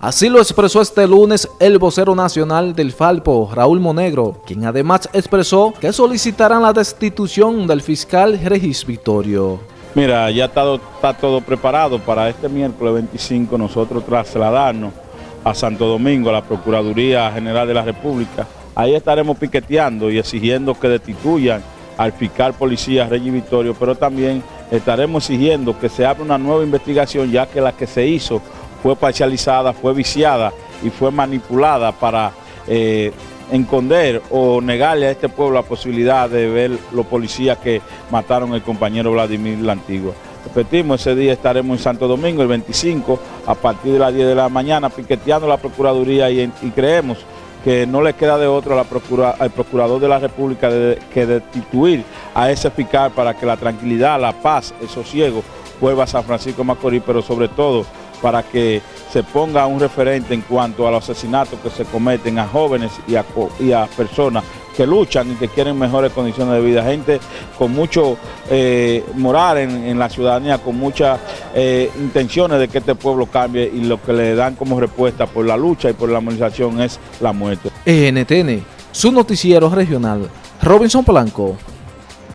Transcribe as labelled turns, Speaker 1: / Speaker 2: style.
Speaker 1: Así lo expresó este lunes el vocero nacional del Falpo, Raúl Monegro, quien además expresó que solicitarán la destitución del fiscal Regis Victorio.
Speaker 2: Mira, ya está, todo preparado para este miércoles 25 nosotros trasladarnos a Santo Domingo, a la Procuraduría General de la República. Ahí estaremos piqueteando y exigiendo que destituyan al fiscal policía Regis Victorio, pero también estaremos exigiendo que se abra una nueva investigación ya que la que se hizo fue parcializada, fue viciada y fue manipulada para eh, o negarle a este pueblo la posibilidad de ver los policías que mataron al compañero Vladimir la Antigua. Repetimos, ese día estaremos en Santo Domingo, el 25, a partir de las 10 de la mañana, piqueteando la Procuraduría y, creemos que no le queda de otro a al Procurador de la República que destituir a ese fiscal para que la tranquilidad, la paz, el sosiego vuelva a San Francisco Macorís, pero sobre todo para que se ponga un referente en cuanto a los asesinatos que se cometen a jóvenes y a, personas que luchan y que quieren mejores condiciones de vida. Gente con mucho eh, moral en, la ciudadanía, con muchas eh, intenciones de que este pueblo cambie y lo que le dan como respuesta por la lucha y por la movilización es la muerte.
Speaker 1: NTN, su noticiero regional, Robinson Polanco.